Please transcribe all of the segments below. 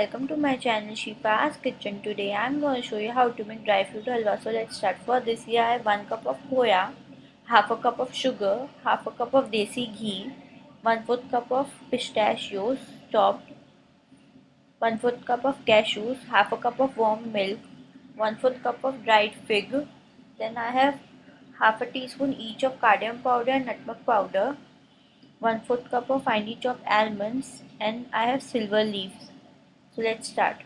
welcome to my channel Shifa's Kitchen. Today I am going to show you how to make dry fruit halwa. So let's start. For this here I have 1 cup of khoya, half a cup of sugar, half a cup of desi ghee, 1 4th cup of pistachios chopped, 1 4th cup of cashews, half a cup of warm milk, 1 4th cup of dried fig. Then I have half a teaspoon each of cardamom powder and nutmeg powder, 1 4th cup of finely chopped almonds and I have silver leaves. Let's start.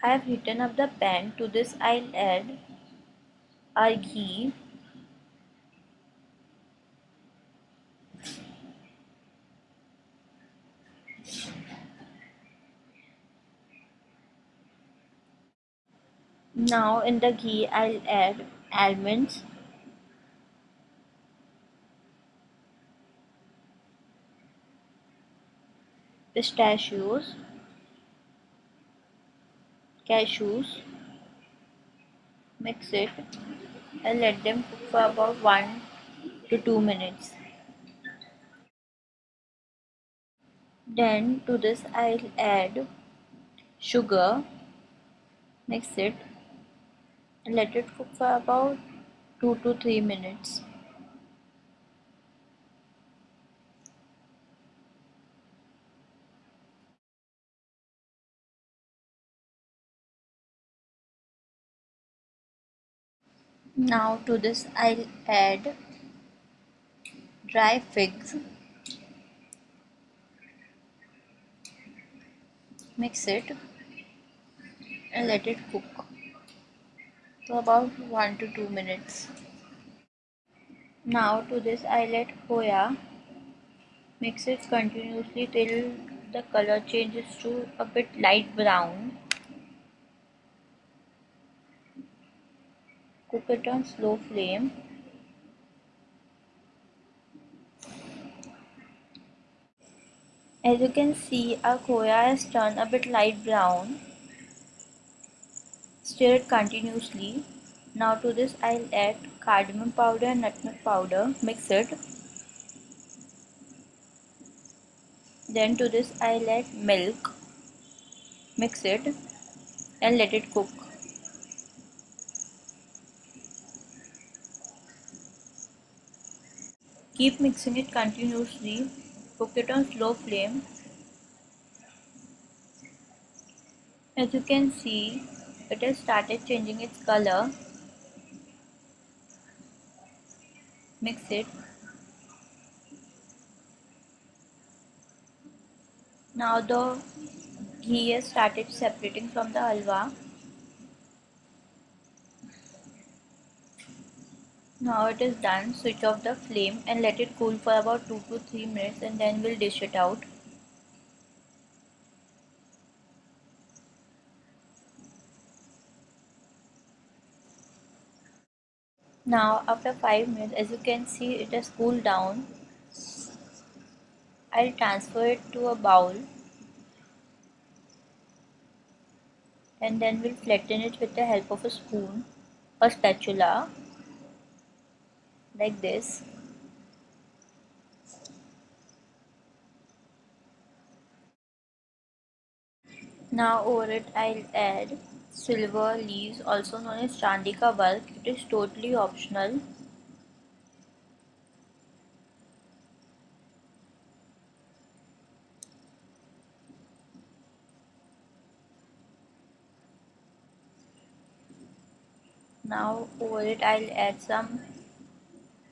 I have heated up the pan. To this I'll add our ghee. Now in the ghee I'll add almonds pistachios, cashews, mix it and let them cook for about 1 to 2 minutes. Then to this I'll add sugar, mix it and let it cook for about 2 to 3 minutes. Now to this I'll add dry figs. Mix it and let it cook for about 1 to 2 minutes. Now to this I let khoya mix it continuously till the color changes to a bit light brown cook it on slow flame. As you can see our khoya has turned a bit light brown. Stir it continuously. Now to this I'll add cardamom powder and nutmeg powder mix it. Then to this I'll add milk. Mix it and let it cook Keep mixing it continuously. Cook it on slow flame. As you can see, it has started changing its color. Mix it. Now the ghee has started separating from the halwa. Now it is done, switch off the flame and let it cool for about 2 to 3 minutes and then we'll dish it out. Now after 5 minutes as you can see it has cooled down. I'll transfer it to a bowl and then we'll flatten it with the help of a spoon or spatula like this. Now over it I'll add silver leaves also known as chandi ka bulk. It is totally optional. Now over it I'll add some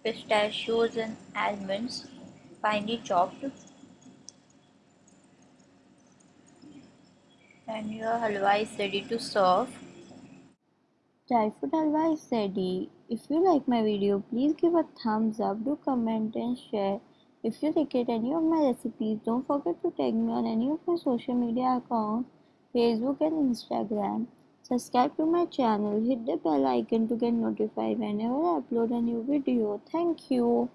pistachios and almonds finely chopped and your halwa is ready to serve. Dry fruit halwa is ready. If you like my video, please give a thumbs up, do comment and share. If you like any of my recipes, don't forget to tag me on any of my social media accounts, Facebook and Instagram. Subscribe to my channel, hit the bell icon to get notified whenever I upload a new video. Thank you.